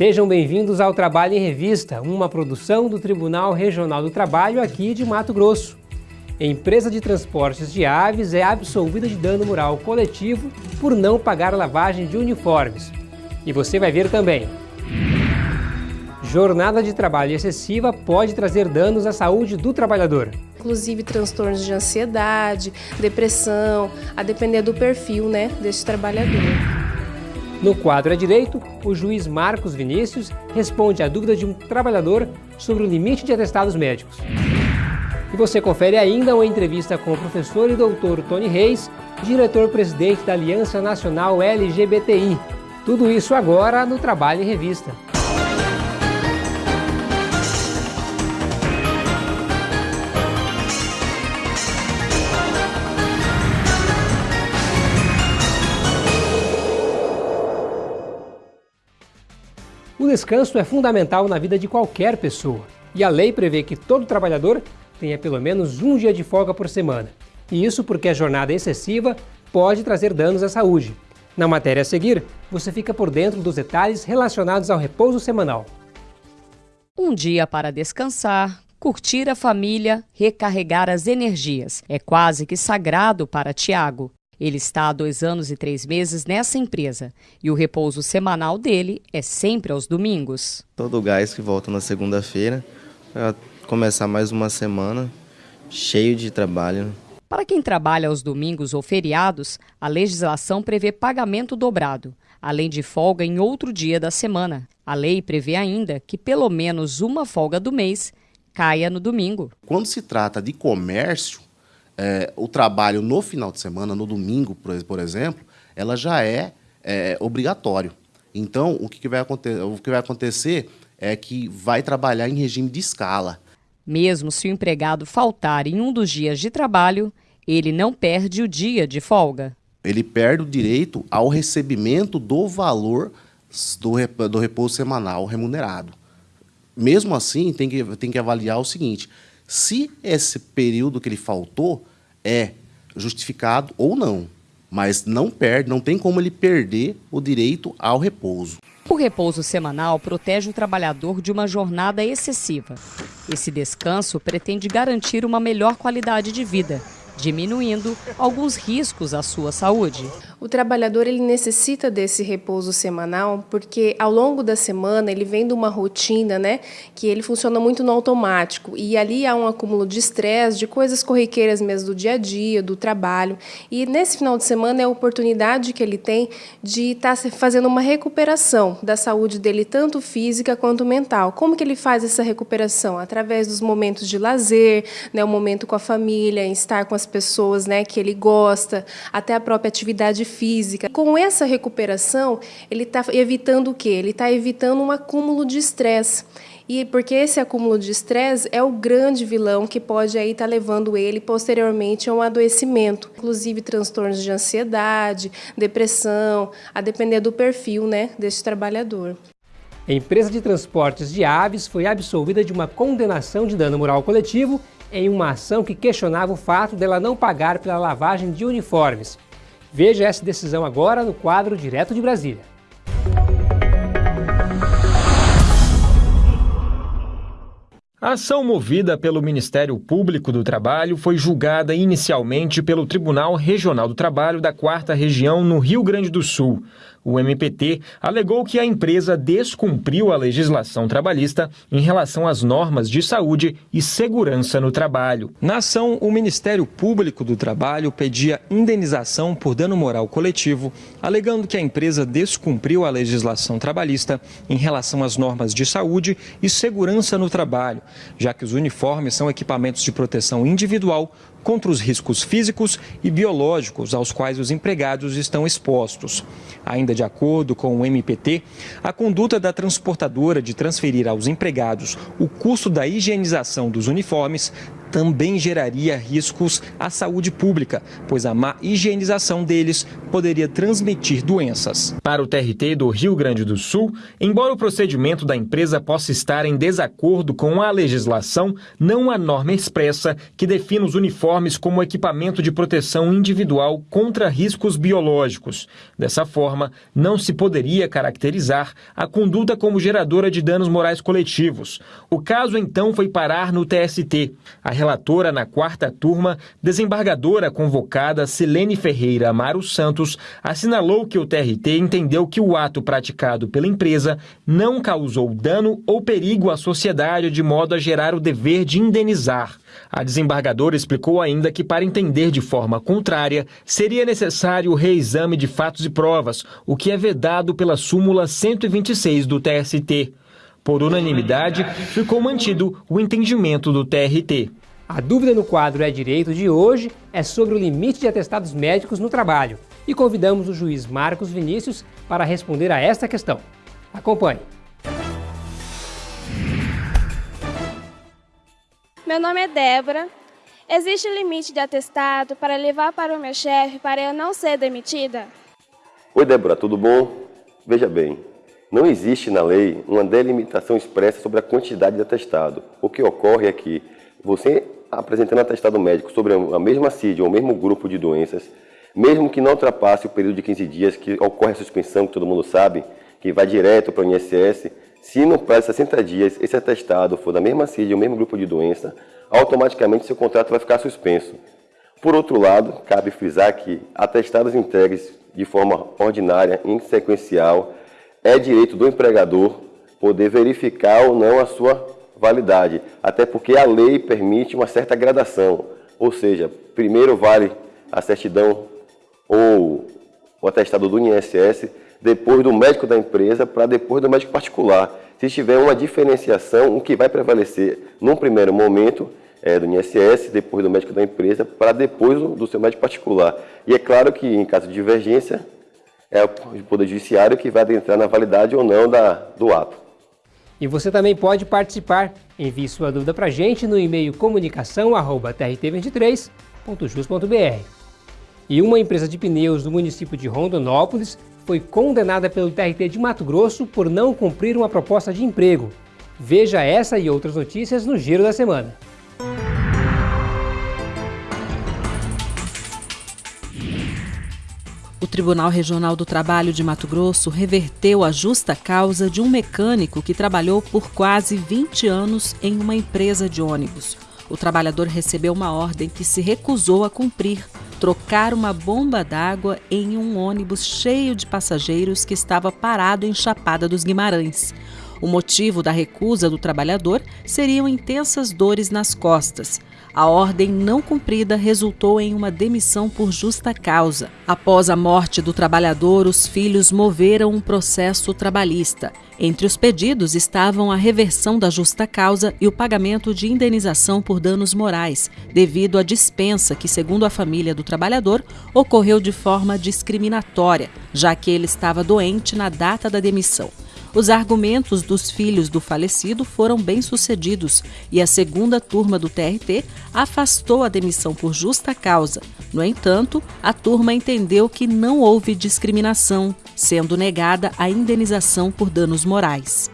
Sejam bem-vindos ao Trabalho em Revista, uma produção do Tribunal Regional do Trabalho aqui de Mato Grosso. Empresa de transportes de aves é absolvida de dano moral coletivo por não pagar lavagem de uniformes. E você vai ver também. Jornada de trabalho excessiva pode trazer danos à saúde do trabalhador. Inclusive transtornos de ansiedade, depressão, a depender do perfil né, desse trabalhador. No quadro à direito, o juiz Marcos Vinícius responde à dúvida de um trabalhador sobre o limite de atestados médicos. E você confere ainda uma entrevista com o professor e doutor Tony Reis, diretor-presidente da Aliança Nacional LGBTI. Tudo isso agora no Trabalho em Revista. Descanso é fundamental na vida de qualquer pessoa e a lei prevê que todo trabalhador tenha pelo menos um dia de folga por semana. E isso porque a jornada excessiva pode trazer danos à saúde. Na matéria a seguir, você fica por dentro dos detalhes relacionados ao repouso semanal. Um dia para descansar, curtir a família, recarregar as energias. É quase que sagrado para Tiago. Ele está há dois anos e três meses nessa empresa e o repouso semanal dele é sempre aos domingos. Todo o gás que volta na segunda-feira começar mais uma semana cheio de trabalho. Para quem trabalha aos domingos ou feriados, a legislação prevê pagamento dobrado, além de folga em outro dia da semana. A lei prevê ainda que pelo menos uma folga do mês caia no domingo. Quando se trata de comércio, é, o trabalho no final de semana, no domingo, por, exemplo, ela já é, é obrigatório. Então, o que, que, vai acontecer, o que vai acontecer é que vai trabalhar em regime de escala. Mesmo se o empregado faltar em um dos dias de trabalho, ele não perde o dia de folga. Ele perde o direito ao recebimento do valor do, do repouso semanal remunerado. Mesmo assim, tem que, tem que avaliar o seguinte: se esse período que ele faltou é justificado ou não, mas não perde, não tem como ele perder o direito ao repouso. O repouso semanal protege o trabalhador de uma jornada excessiva. Esse descanso pretende garantir uma melhor qualidade de vida diminuindo alguns riscos à sua saúde. O trabalhador ele necessita desse repouso semanal porque ao longo da semana ele vem de uma rotina, né, que ele funciona muito no automático e ali há um acúmulo de estresse, de coisas corriqueiras mesmo do dia a dia, do trabalho. E nesse final de semana é a oportunidade que ele tem de estar tá fazendo uma recuperação da saúde dele tanto física quanto mental. Como que ele faz essa recuperação? Através dos momentos de lazer, né, o momento com a família, estar com as pessoas né, que ele gosta, até a própria atividade física. Com essa recuperação, ele está evitando o quê? Ele está evitando um acúmulo de estresse. E porque esse acúmulo de estresse é o grande vilão que pode aí estar tá levando ele posteriormente a um adoecimento, inclusive transtornos de ansiedade, depressão, a depender do perfil, né, desse trabalhador. A empresa de transportes de aves foi absolvida de uma condenação de dano moral coletivo em uma ação que questionava o fato dela não pagar pela lavagem de uniformes. Veja essa decisão agora no quadro Direto de Brasília. A ação movida pelo Ministério Público do Trabalho foi julgada inicialmente pelo Tribunal Regional do Trabalho da Quarta Região no Rio Grande do Sul. O MPT alegou que a empresa descumpriu a legislação trabalhista em relação às normas de saúde e segurança no trabalho. Na ação, o Ministério Público do Trabalho pedia indenização por dano moral coletivo, alegando que a empresa descumpriu a legislação trabalhista em relação às normas de saúde e segurança no trabalho, já que os uniformes são equipamentos de proteção individual contra os riscos físicos e biológicos aos quais os empregados estão expostos. Ainda de acordo com o MPT, a conduta da transportadora de transferir aos empregados o custo da higienização dos uniformes também geraria riscos à saúde pública, pois a má higienização deles poderia transmitir doenças. Para o TRT do Rio Grande do Sul, embora o procedimento da empresa possa estar em desacordo com a legislação, não há norma expressa que defina os uniformes como equipamento de proteção individual contra riscos biológicos. Dessa forma, não se poderia caracterizar a conduta como geradora de danos morais coletivos. O caso então foi parar no TST. A relatora na quarta turma, desembargadora convocada Silene Ferreira Amaro Santos, assinalou que o TRT entendeu que o ato praticado pela empresa não causou dano ou perigo à sociedade de modo a gerar o dever de indenizar. A desembargadora explicou ainda que, para entender de forma contrária, seria necessário o reexame de fatos e provas, o que é vedado pela súmula 126 do TST. Por unanimidade, ficou mantido o entendimento do TRT. A dúvida no quadro É Direito de hoje é sobre o limite de atestados médicos no trabalho e convidamos o juiz Marcos Vinícius para responder a esta questão. Acompanhe. Meu nome é Débora. Existe limite de atestado para levar para o meu chefe para eu não ser demitida? Oi, Débora, tudo bom? Veja bem, não existe na lei uma delimitação expressa sobre a quantidade de atestado. O que ocorre é que você apresentando atestado médico sobre a mesma CID ou o mesmo grupo de doenças, mesmo que não ultrapasse o período de 15 dias que ocorre a suspensão, que todo mundo sabe, que vai direto para o INSS, se no prazo de 60 dias esse atestado for da mesma CID ou mesmo grupo de doença, automaticamente seu contrato vai ficar suspenso. Por outro lado, cabe frisar que atestados entregues de forma ordinária, em sequencial, é direito do empregador poder verificar ou não a sua validade, até porque a lei permite uma certa gradação, ou seja, primeiro vale a certidão ou o atestado do INSS, depois do médico da empresa, para depois do médico particular. Se tiver uma diferenciação, o que vai prevalecer num primeiro momento é do INSS, depois do médico da empresa, para depois do, seu médico particular. E é claro que, em caso de divergência, é o Poder Judiciário que vai adentrar na validade ou não da, do ato. E você também pode participar. Envie sua dúvida para a gente no e-mail comunicação.trt23.jus.br. E uma empresa de pneus do município de Rondonópolis foi condenada pelo TRT de Mato Grosso por não cumprir uma proposta de emprego. Veja essa e outras notícias no Giro da Semana. Tribunal Regional do Trabalho de Mato Grosso reverteu a justa causa de um mecânico que trabalhou por quase 20 anos em uma empresa de ônibus. O trabalhador recebeu uma ordem que se recusou a cumprir trocar uma bomba d'água em um ônibus cheio de passageiros que estava parado em Chapada dos Guimarães. O motivo da recusa do trabalhador seriam intensas dores nas costas. A ordem não cumprida resultou em uma demissão por justa causa. Após a morte do trabalhador, os filhos moveram um processo trabalhista. Entre os pedidos estavam a reversão da justa causa e o pagamento de indenização por danos morais, devido à dispensa que, segundo a família do trabalhador, ocorreu de forma discriminatória, já que ele estava doente na data da demissão. Os argumentos dos filhos do falecido foram bem-sucedidos e a segunda turma do TRT afastou a demissão por justa causa. No entanto, a turma entendeu que não houve discriminação, sendo negada a indenização por danos morais.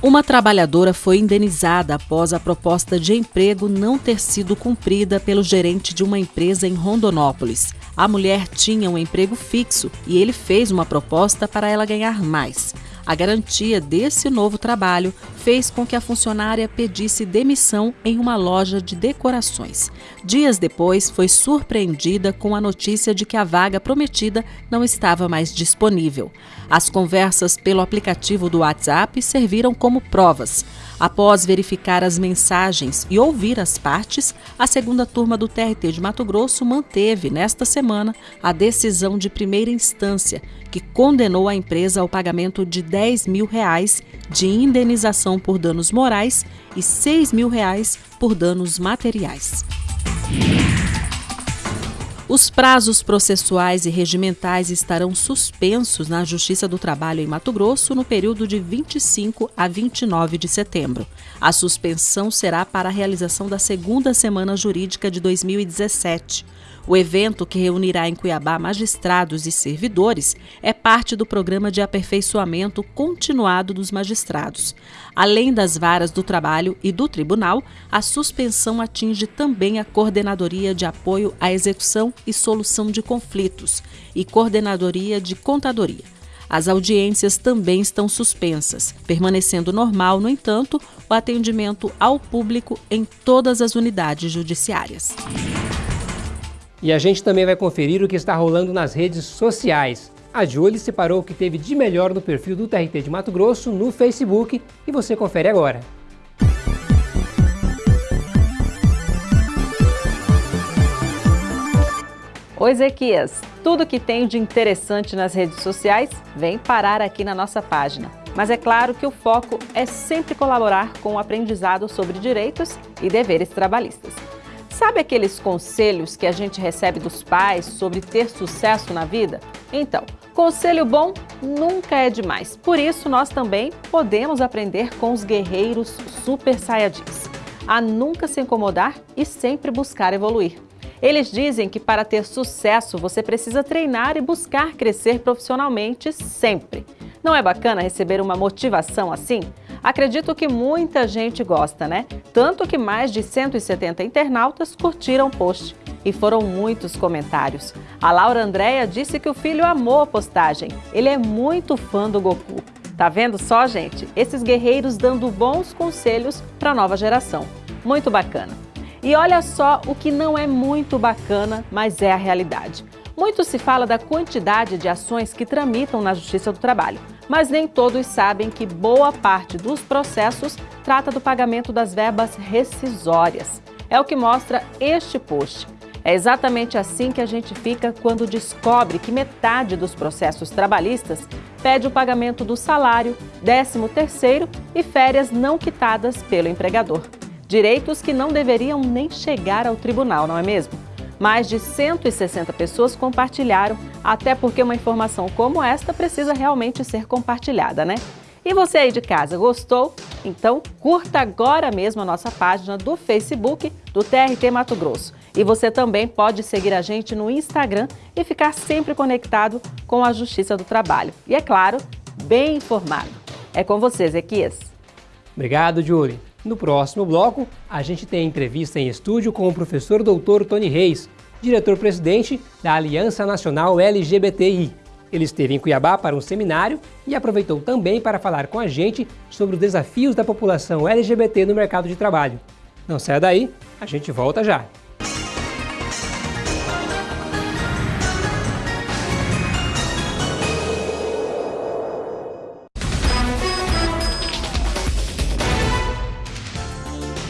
Uma trabalhadora foi indenizada após a proposta de emprego não ter sido cumprida pelo gerente de uma empresa em Rondonópolis. A mulher tinha um emprego fixo e ele fez uma proposta para ela ganhar mais. A garantia desse novo trabalho fez com que a funcionária pedisse demissão em uma loja de decorações. Dias depois, foi surpreendida com a notícia de que a vaga prometida não estava mais disponível. As conversas pelo aplicativo do WhatsApp serviram como provas. Após verificar as mensagens e ouvir as partes, a segunda turma do TRT de Mato Grosso manteve, nesta semana, a decisão de primeira instância, que condenou a empresa ao pagamento de 10 mil reais de indenização por danos morais e 6 mil reais por danos materiais. Os prazos processuais e regimentais estarão suspensos na Justiça do Trabalho em Mato Grosso no período de 25 a 29 de setembro. A suspensão será para a realização da segunda semana jurídica de 2017. O evento, que reunirá em Cuiabá magistrados e servidores, é parte do programa de aperfeiçoamento continuado dos magistrados. Além das varas do trabalho e do tribunal, a suspensão atinge também a Coordenadoria de Apoio à Execução e Solução de Conflitos e Coordenadoria de Contadoria. As audiências também estão suspensas, permanecendo normal, no entanto, o atendimento ao público em todas as unidades judiciárias. E a gente também vai conferir o que está rolando nas redes sociais. A Julie separou o que teve de melhor no perfil do TRT de Mato Grosso no Facebook e você confere agora. Oi, Ezequias. Tudo que tem de interessante nas redes sociais vem parar aqui na nossa página. Mas é claro que o foco é sempre colaborar com o aprendizado sobre direitos e deveres trabalhistas. Sabe aqueles conselhos que a gente recebe dos pais sobre ter sucesso na vida? Então, conselho bom nunca é demais. Por isso, nós também podemos aprender com os guerreiros super saiyajins. A nunca se incomodar e sempre buscar evoluir. Eles dizem que para ter sucesso você precisa treinar e buscar crescer profissionalmente sempre. Não é bacana receber uma motivação assim? Acredito que muita gente gosta, né? Tanto que mais de 170 internautas curtiram o post. E foram muitos comentários. A Laura Andréia disse que o filho amou a postagem. Ele é muito fã do Goku. Tá vendo só, gente? Esses guerreiros dando bons conselhos para a nova geração. Muito bacana. E olha só o que não é muito bacana, mas é a realidade. Muito se fala da quantidade de ações que tramitam na Justiça do Trabalho, mas nem todos sabem que boa parte dos processos trata do pagamento das verbas rescisórias. É o que mostra este post. É exatamente assim que a gente fica quando descobre que metade dos processos trabalhistas pede o pagamento do salário, 13º e férias não quitadas pelo empregador. Direitos que não deveriam nem chegar ao tribunal, não é mesmo? Mais de 160 pessoas compartilharam, até porque uma informação como esta precisa realmente ser compartilhada, né? E você aí de casa, gostou? Então curta agora mesmo a nossa página do Facebook do TRT Mato Grosso. E você também pode seguir a gente no Instagram e ficar sempre conectado com a Justiça do Trabalho. E é claro, bem informado. É com você, Ezequias. Obrigado, Julie. No próximo bloco, a gente tem entrevista em estúdio com o professor doutor Tony Reis, diretor-presidente da Aliança Nacional LGBTI. Ele esteve em Cuiabá para um seminário e aproveitou também para falar com a gente sobre os desafios da população LGBT no mercado de trabalho. Não saia daí, a gente volta já.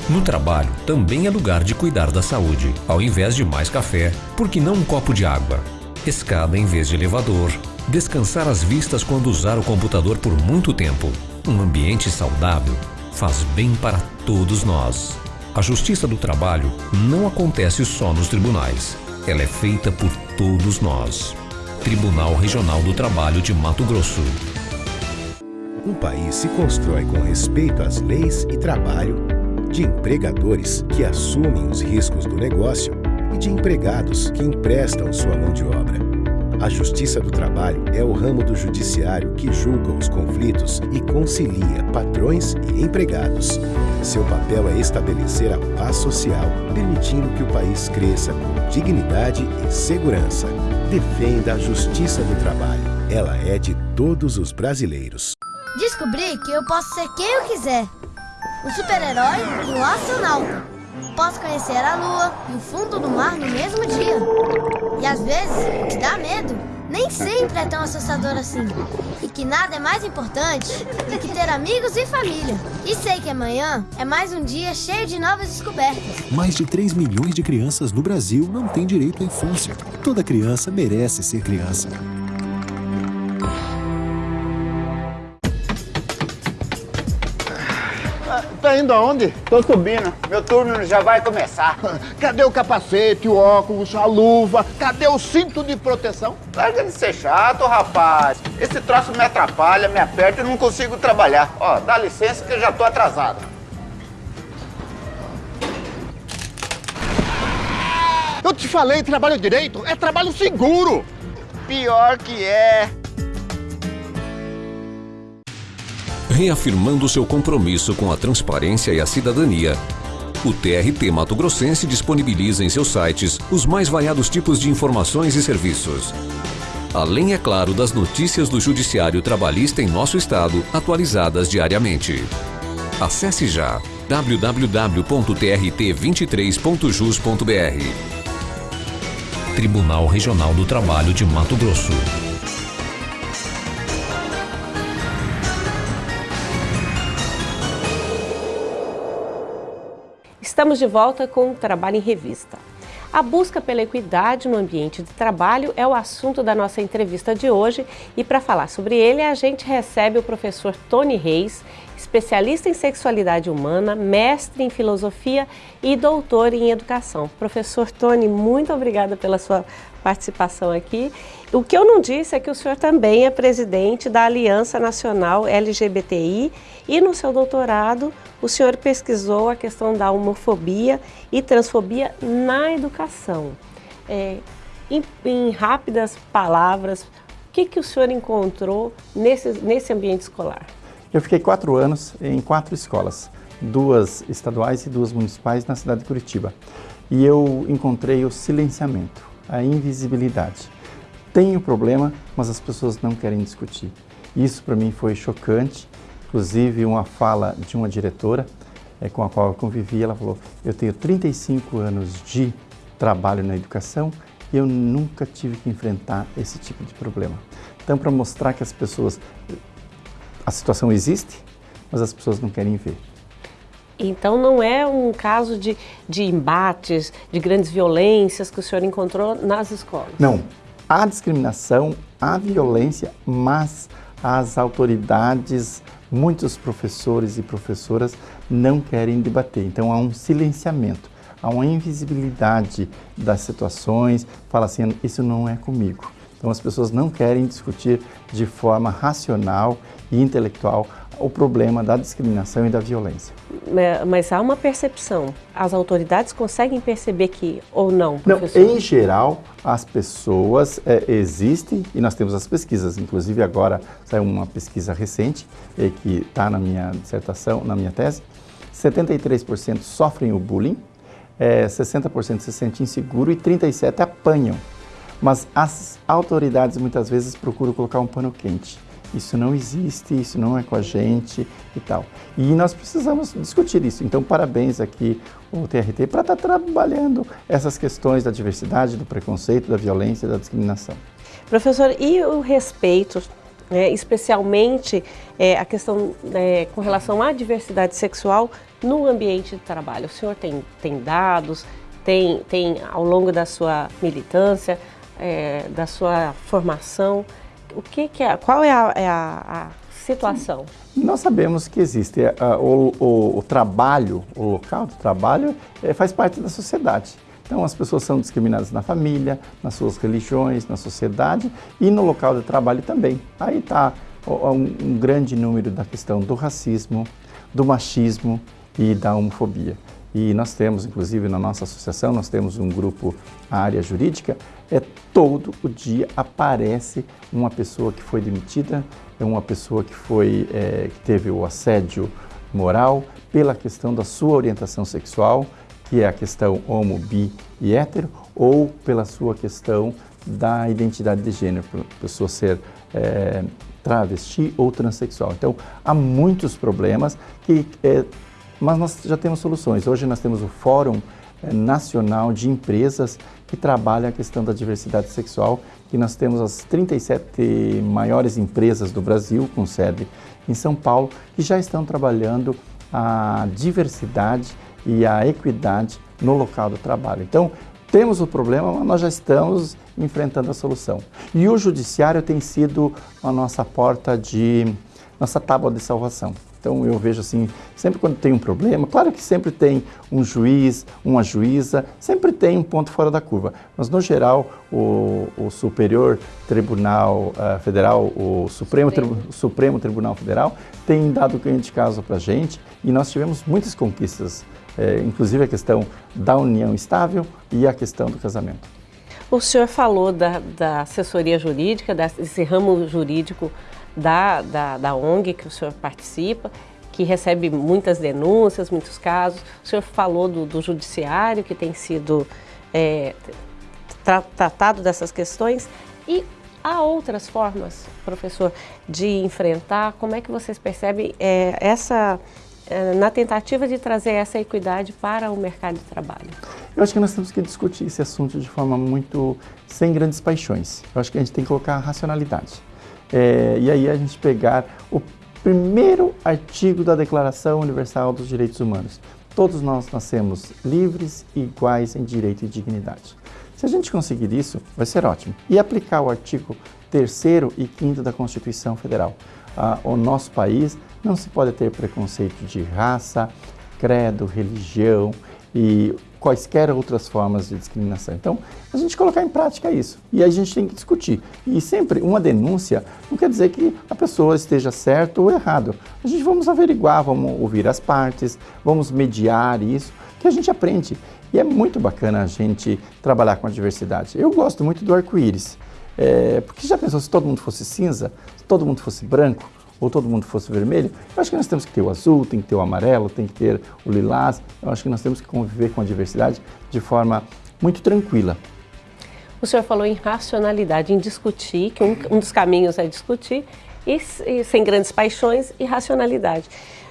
No trabalho, também é lugar de cuidar da saúde. Ao invés de mais café, por que não um copo de água? Escada em vez de elevador. Descansar as vistas quando usar o computador por muito tempo. Um ambiente saudável faz bem para todos nós. A justiça do trabalho não acontece só nos tribunais. Ela é feita por todos nós. Tribunal Regional do Trabalho de Mato Grosso. Um país se constrói com respeito às leis e trabalho de empregadores que assumem os riscos do negócio e de empregados que emprestam sua mão de obra. A Justiça do Trabalho é o ramo do judiciário que julga os conflitos e concilia patrões e empregados. Seu papel é estabelecer a paz social, permitindo que o país cresça com dignidade e segurança. Defenda a Justiça do Trabalho. Ela é de todos os brasileiros. Descobri que eu posso ser quem eu quiser um super-herói e astronauta. Posso conhecer a lua e o fundo do mar no mesmo dia. E às vezes, o que dá medo nem sempre é tão assustador assim. E que nada é mais importante do que ter amigos e família. E sei que amanhã é mais um dia cheio de novas descobertas. Mais de 3 milhões de crianças no Brasil não têm direito à infância. Toda criança merece ser criança. Indo aonde? Tô subindo. Meu turno já vai começar. Cadê o capacete, o óculos, a luva? Cadê o cinto de proteção? Larga de ser chato, rapaz. Esse troço me atrapalha, me aperta e não consigo trabalhar. Ó, dá licença que eu já tô atrasado. Eu te falei, trabalho direito é trabalho seguro. Pior que é. Reafirmando seu compromisso com a transparência e a cidadania, o TRT Mato Grossense disponibiliza em seus sites os mais variados tipos de informações e serviços. Além, é claro, das notícias do Judiciário Trabalhista em nosso estado, atualizadas diariamente. Acesse já www.trt23.jus.br. Tribunal Regional do Trabalho de Mato Grosso. Estamos de volta com o Trabalho em Revista. A busca pela equidade no ambiente de trabalho é o assunto da nossa entrevista de hoje e para falar sobre ele a gente recebe o professor Tony Reis, especialista em sexualidade humana, mestre em filosofia e doutor em educação. Professor Tony, muito obrigada pela sua participação aqui. O que eu não disse é que o senhor também é presidente da Aliança Nacional LGBTI e no seu doutorado o senhor pesquisou a questão da homofobia e transfobia na educação. É, em, em, rápidas palavras, o que, que o senhor encontrou nesse, nesse ambiente escolar? Eu fiquei quatro anos em quatro escolas, duas estaduais e duas municipais na cidade de Curitiba. E eu encontrei o silenciamento, a invisibilidade. Tem o problema, mas as pessoas não querem discutir. Isso para mim foi chocante, inclusive uma fala de uma diretora é, com a qual eu convivi, ela falou, eu tenho 35 anos de trabalho na educação e eu nunca tive que enfrentar esse tipo de problema. Então, para mostrar que as pessoas a situação existe, mas as pessoas não querem ver. Então não é um caso de, de embates, de grandes violências que o senhor encontrou nas escolas? Não. Há discriminação, há violência, mas as autoridades, muitos professores e professoras não querem debater. Então há um silenciamento, há uma invisibilidade das situações, fala assim, isso não é comigo. Então as pessoas não querem discutir de forma racional e intelectual o problema da discriminação e da violência. Mas há uma percepção. As autoridades conseguem perceber que ou não, professor? Não, em geral, as pessoas é, existem e nós temos as pesquisas. Inclusive agora saiu uma pesquisa recente é, que está na minha dissertação, na minha tese. 73% sofrem o bullying, é, 60% se sentem inseguro e 37% apanham. Mas as autoridades muitas vezes procuram colocar um pano quente. Isso não existe, isso não é com a gente e tal. E nós precisamos discutir isso. Então, parabéns aqui o TRT para estar tá trabalhando essas questões da diversidade, do preconceito, da violência da discriminação. Professor, e o respeito, né, especialmente é, a questão é, com relação à diversidade sexual no ambiente de trabalho? O senhor tem, tem dados, tem, tem ao longo da sua militância, é, da sua formação, o que, que é, qual é a, é a, a situação? Nós sabemos que existe uh, o, o, o, trabalho, o local do trabalho é, faz parte da sociedade. Então as pessoas são discriminadas na família, nas suas religiões, na sociedade e no local de trabalho também. Aí está um, um grande número da questão do racismo, do machismo e da homofobia. E nós temos, inclusive na nossa associação, nós temos um grupo, área jurídica, é todo o dia aparece uma pessoa que foi demitida, é uma pessoa que foi é, que teve o assédio moral pela questão da sua orientação sexual, que é a questão homo, bi e hétero, ou pela sua questão da identidade de gênero, pessoa ser é, travesti ou transexual. Então, há muitos problemas que é, mas nós já temos soluções. Hoje nós temos o Fórum eh, Nacional de Empresas que trabalha a questão da diversidade sexual, que nós temos as 37 maiores empresas do Brasil, com sede em São Paulo, que já estão trabalhando a diversidade e a equidade no local do trabalho. Então, temos o problema, mas nós já estamos enfrentando a solução. E o judiciário tem sido a nossa porta de, nossa tábua de salvação. Então eu vejo assim, sempre quando tem um problema, claro que sempre tem um juiz, uma juíza, sempre tem um ponto fora da curva, mas no geral o, o Superior Tribunal uh, Federal, o Supremo, Supremo. Tri, Supremo Tribunal Federal tem dado ganho de causa para a gente e nós tivemos muitas conquistas, eh, inclusive a questão da união estável e a questão do casamento. O senhor falou da, da assessoria jurídica, desse ramo jurídico da, da, da ONG que o senhor participa, que recebe muitas denúncias, muitos casos. O senhor falou do, do judiciário que tem sido é, tra tratado dessas questões e há outras formas, professor, de enfrentar. Como é que vocês percebem é, essa é, na tentativa de trazer essa equidade para o mercado de trabalho? Eu acho que nós temos que discutir esse assunto de forma muito sem grandes paixões. Eu acho que a gente tem que colocar a racionalidade. É, e aí a gente pegar o primeiro artigo da Declaração Universal dos Direitos Humanos. Todos nós nascemos livres e iguais em direito e dignidade. Se a gente conseguir isso, vai ser ótimo. E aplicar o artigo 3 e 5 da Constituição Federal. Ah, o nosso país não se pode ter preconceito de raça, credo, religião e quaisquer outras formas de discriminação. Então, a gente colocar em prática isso. E a gente tem que discutir. E sempre uma denúncia não quer dizer que a pessoa esteja certo ou errado. A gente vamos averiguar, vamos ouvir as partes, vamos mediar isso, que a gente aprende. E é muito bacana a gente trabalhar com a diversidade. Eu gosto muito do arco-íris. É, porque já pensou se todo mundo fosse cinza, se todo mundo fosse branco, ou todo mundo fosse vermelho, eu acho que nós temos que ter o azul, tem que ter o amarelo, tem que ter o lilás. Eu acho que nós temos que conviver com a diversidade de forma muito tranquila. O senhor falou em racionalidade, em discutir, que um, um dos caminhos é discutir, e, e, sem grandes paixões, e racionalidade.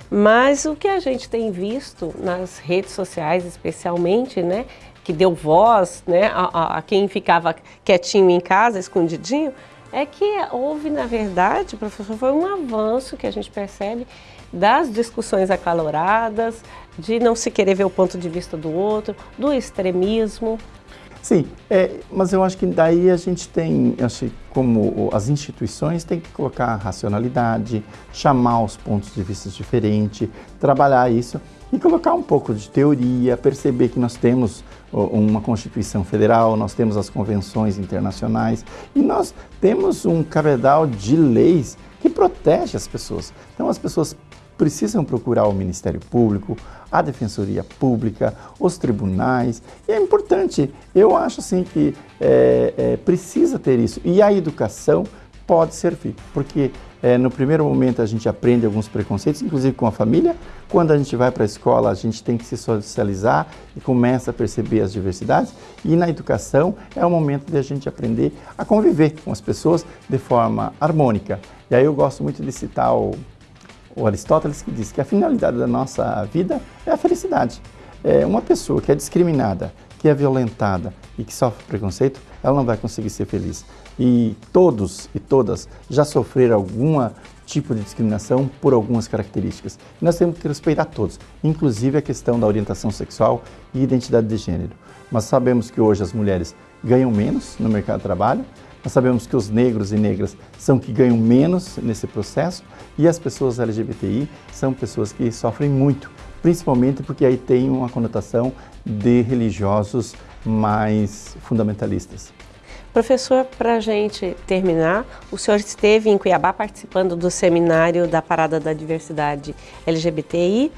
Mas o que a gente tem visto nas redes sociais, especialmente, né, que deu voz né, a, a quem ficava quietinho em casa, escondidinho, é que houve, na verdade, professor, foi um avanço que a gente percebe das discussões acaloradas, de não se querer ver o ponto de vista do outro, do extremismo. Sim, é, mas eu acho que daí a gente tem, acho como as instituições têm que colocar racionalidade, chamar os pontos de vista diferentes, trabalhar isso e colocar um pouco de teoria, perceber que nós temos uma Constituição Federal, nós temos as convenções internacionais e nós temos um cabedal de leis que protege as pessoas. Então as pessoas precisam procurar o Ministério Público, a Defensoria Pública, os tribunais. E é importante, eu acho assim que é, é, precisa ter isso. E a educação pode servir, porque é, no primeiro momento a gente aprende alguns preconceitos, inclusive com a família. Quando a gente vai para a escola, a gente tem que se socializar e começa a perceber as diversidades. E na educação é o momento de a gente aprender a conviver com as pessoas de forma harmônica. E aí eu gosto muito de citar o, o Aristóteles, que diz que a finalidade da nossa vida é a felicidade. É uma pessoa que é discriminada, que é violentada e que sofre preconceito, ela não vai conseguir ser feliz e todos e todas já sofreram algum tipo de discriminação por algumas características. E nós temos que respeitar todos, inclusive a questão da orientação sexual e identidade de gênero. Mas sabemos que hoje as mulheres ganham menos no mercado de trabalho, nós sabemos que os negros e negras são que ganham menos nesse processo e as pessoas LGBTI são pessoas que sofrem muito, principalmente porque aí tem uma conotação de religiosos mais fundamentalistas. Professor, para a gente terminar, o senhor esteve em Cuiabá participando do seminário da Parada da Diversidade LGBTI.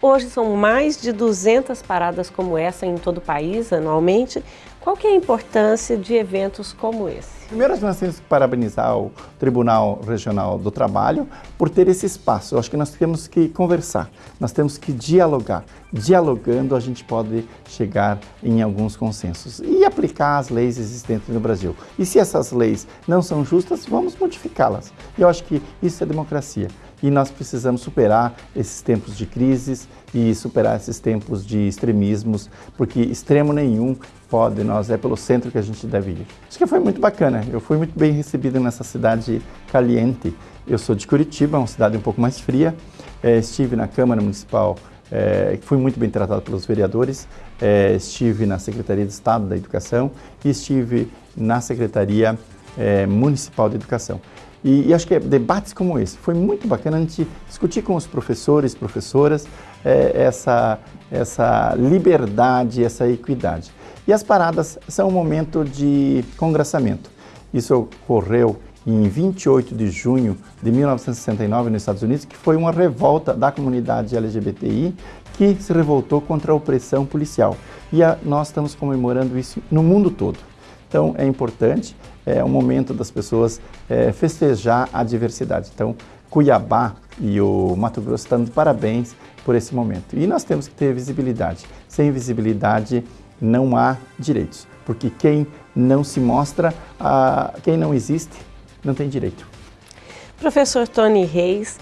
Hoje são mais de 200 paradas como essa em todo o país, anualmente. Qual que é a importância de eventos como esse? Primeiro, nós temos que parabenizar o Tribunal Regional do Trabalho por ter esse espaço. Eu acho que nós temos que conversar, nós temos que dialogar. Dialogando, a gente pode chegar em alguns consensos e aplicar as leis existentes no Brasil. E se essas leis não são justas, vamos modificá-las. Eu acho que isso é democracia. E nós precisamos superar esses tempos de crises e superar esses tempos de extremismos, porque extremo nenhum pode, nós é pelo centro que a gente deve ir. Acho que foi muito bacana, eu fui muito bem recebido nessa cidade caliente. Eu sou de Curitiba, uma cidade um pouco mais fria, é, estive na Câmara Municipal, é, fui muito bem tratado pelos vereadores, é, estive na Secretaria de Estado da Educação e estive na Secretaria Municipal de Educação. E, e, acho que é debates como esse foi muito bacana a gente discutir com os professores, professoras, é, essa, essa liberdade, essa equidade. E as paradas são um momento de congraçamento. Isso ocorreu em 28 de junho de 1969 nos Estados Unidos, que foi uma revolta da comunidade LGBTI que se revoltou contra a opressão policial. E a, nós estamos comemorando isso no mundo todo. Então é importante, é um momento das pessoas é, festejar a diversidade. Então Cuiabá e o Mato Grosso estão de parabéns por esse momento. E nós temos que ter visibilidade. Sem visibilidade não há direitos, porque quem não se mostra, quem não existe, não tem direito. Professor Tony Reis,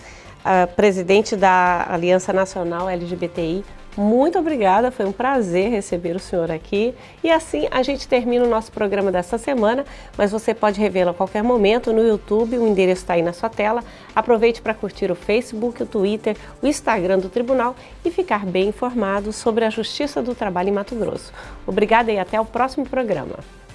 presidente da Aliança Nacional LGBTI, muito obrigada, foi um prazer receber o senhor aqui. E assim a gente termina o nosso programa dessa semana, mas você pode revê-lo a qualquer momento no YouTube, o endereço está aí na sua tela. Aproveite para curtir o Facebook, o Twitter, o Instagram do Tribunal e ficar bem informado sobre a Justiça do Trabalho em Mato Grosso. Obrigada e até o próximo programa.